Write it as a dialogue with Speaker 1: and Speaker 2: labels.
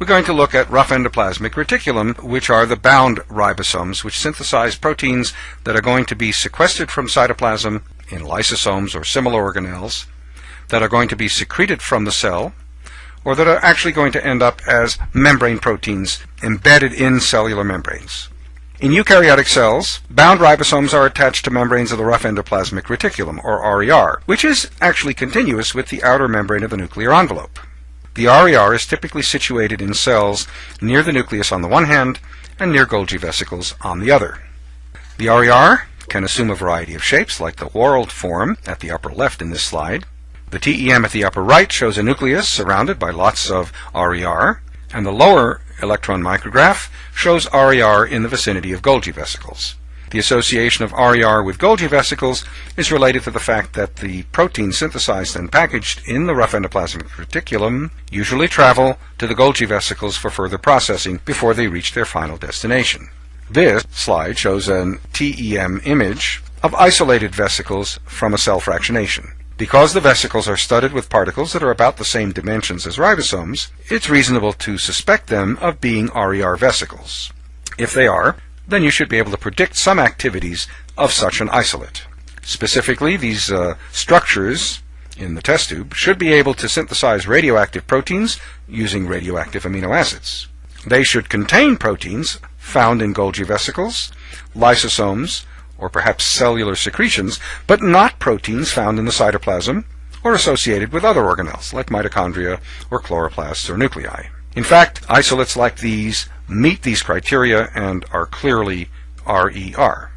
Speaker 1: we're going to look at rough endoplasmic reticulum, which are the bound ribosomes, which synthesize proteins that are going to be sequestered from cytoplasm in lysosomes or similar organelles, that are going to be secreted from the cell, or that are actually going to end up as membrane proteins embedded in cellular membranes. In eukaryotic cells, bound ribosomes are attached to membranes of the rough endoplasmic reticulum, or RER, which is actually continuous with the outer membrane of the nuclear envelope. The RER is typically situated in cells near the nucleus on the one hand and near Golgi vesicles on the other. The RER can assume a variety of shapes, like the whorled form at the upper left in this slide. The TEM at the upper right shows a nucleus surrounded by lots of RER, and the lower electron micrograph shows RER in the vicinity of Golgi vesicles. The association of RER with Golgi vesicles is related to the fact that the proteins synthesized and packaged in the rough endoplasmic reticulum usually travel to the Golgi vesicles for further processing before they reach their final destination. This slide shows an TEM image of isolated vesicles from a cell fractionation. Because the vesicles are studded with particles that are about the same dimensions as ribosomes, it's reasonable to suspect them of being RER vesicles. If they are, then you should be able to predict some activities of such an isolate. Specifically, these uh, structures in the test tube should be able to synthesize radioactive proteins using radioactive amino acids. They should contain proteins found in Golgi vesicles, lysosomes, or perhaps cellular secretions, but not proteins found in the cytoplasm or associated with other organelles like mitochondria or chloroplasts or nuclei. In fact, isolates like these meet these criteria and are clearly RER.